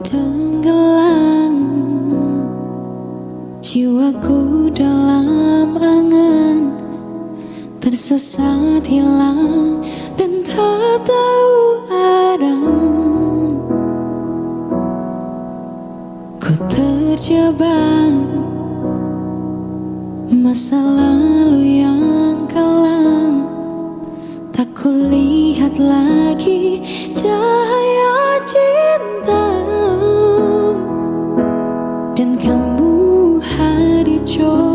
Tenggelam jiwaku dalam angan. Tersesat hilang dan tak tahu arah. Ku terjebak masalah. Aku lihat lagi cahaya cinta Dan kamu hari coba